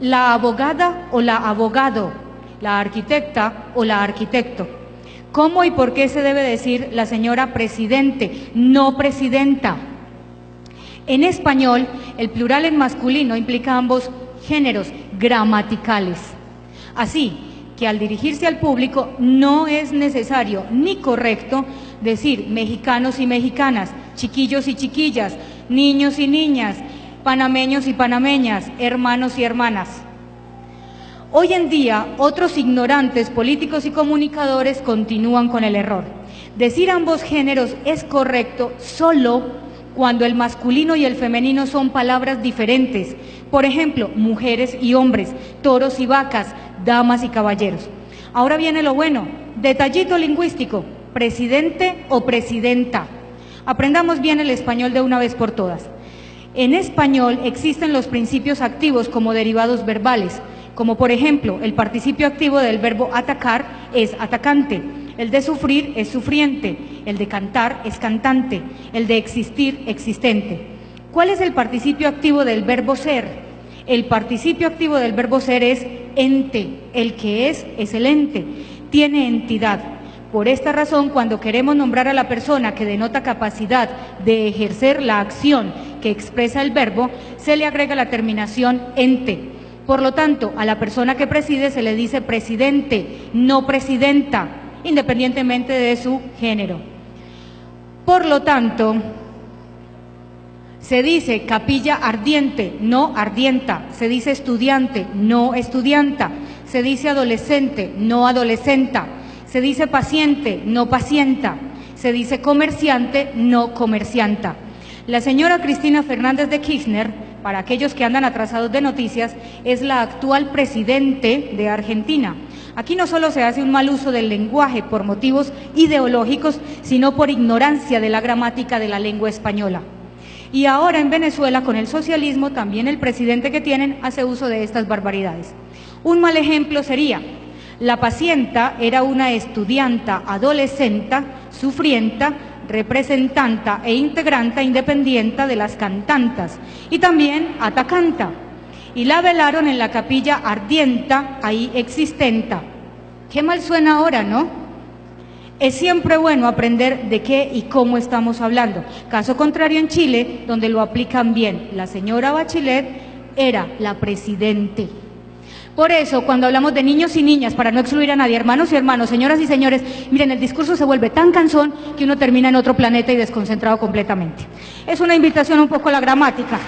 la abogada o la abogado, la arquitecta o la arquitecto. ¿Cómo y por qué se debe decir la señora presidente, no presidenta? En español, el plural en masculino implica ambos géneros gramaticales. Así que al dirigirse al público no es necesario ni correcto decir mexicanos y mexicanas, chiquillos y chiquillas, niños y niñas, panameños y panameñas, hermanos y hermanas. Hoy en día, otros ignorantes políticos y comunicadores continúan con el error. Decir ambos géneros es correcto solo cuando el masculino y el femenino son palabras diferentes. Por ejemplo, mujeres y hombres, toros y vacas, damas y caballeros. Ahora viene lo bueno, detallito lingüístico, presidente o presidenta. Aprendamos bien el español de una vez por todas. En español existen los principios activos como derivados verbales, como por ejemplo el participio activo del verbo atacar es atacante, el de sufrir es sufriente, el de cantar es cantante, el de existir existente. ¿Cuál es el participio activo del verbo ser? El participio activo del verbo ser es ente, el que es es el ente, tiene entidad. Por esta razón, cuando queremos nombrar a la persona que denota capacidad de ejercer la acción que expresa el verbo, se le agrega la terminación ente. Por lo tanto, a la persona que preside se le dice presidente, no presidenta, independientemente de su género. Por lo tanto, se dice capilla ardiente, no ardienta. Se dice estudiante, no estudianta. Se dice adolescente, no adolescenta. Se dice paciente, no pacienta. Se dice comerciante, no comercianta. La señora Cristina Fernández de Kirchner, para aquellos que andan atrasados de noticias, es la actual presidente de Argentina. Aquí no solo se hace un mal uso del lenguaje por motivos ideológicos, sino por ignorancia de la gramática de la lengua española. Y ahora en Venezuela, con el socialismo, también el presidente que tienen hace uso de estas barbaridades. Un mal ejemplo sería la pacienta era una estudianta adolescenta, sufrienta, representanta e integranta independiente de las cantantas y también atacanta. Y la velaron en la capilla ardienta, ahí existenta. Qué mal suena ahora, ¿no? Es siempre bueno aprender de qué y cómo estamos hablando. Caso contrario en Chile, donde lo aplican bien. La señora Bachelet era la presidente. Por eso, cuando hablamos de niños y niñas, para no excluir a nadie, hermanos y hermanos, señoras y señores, miren, el discurso se vuelve tan cansón que uno termina en otro planeta y desconcentrado completamente. Es una invitación un poco a la gramática.